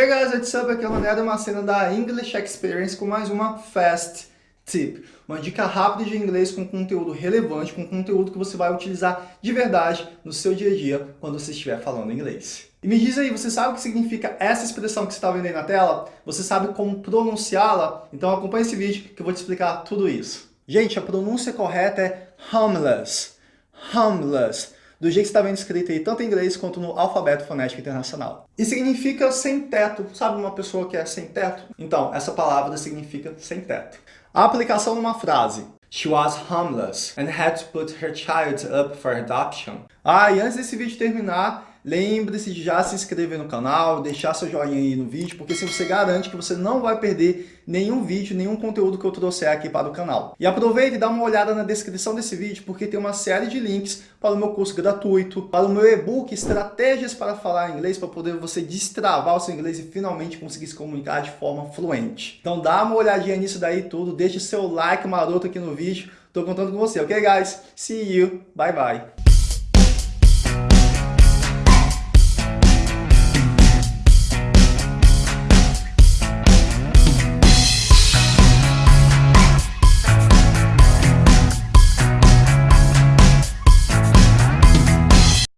Hey guys, what's up? Aqui é o Mané uma cena da English Experience com mais uma Fast Tip. Uma dica rápida de inglês com conteúdo relevante, com conteúdo que você vai utilizar de verdade no seu dia a dia quando você estiver falando inglês. E me diz aí, você sabe o que significa essa expressão que você está vendo aí na tela? Você sabe como pronunciá-la? Então acompanhe esse vídeo que eu vou te explicar tudo isso. Gente, a pronúncia correta é homeless. Homeless do jeito que está vendo escrito aí, tanto em inglês quanto no alfabeto fonético internacional. E significa sem teto. Sabe uma pessoa que é sem teto? Então, essa palavra significa sem teto. A aplicação numa frase. She was homeless and had to put her child up for adoption. Ah, e antes desse vídeo terminar, Lembre-se de já se inscrever no canal, deixar seu joinha aí no vídeo, porque se você garante que você não vai perder nenhum vídeo, nenhum conteúdo que eu trouxer aqui para o canal. E aproveite e dá uma olhada na descrição desse vídeo, porque tem uma série de links para o meu curso gratuito, para o meu e-book Estratégias para Falar Inglês, para poder você destravar o seu inglês e finalmente conseguir se comunicar de forma fluente. Então dá uma olhadinha nisso daí tudo, deixe seu like maroto aqui no vídeo, estou contando com você, ok guys? See you, bye bye!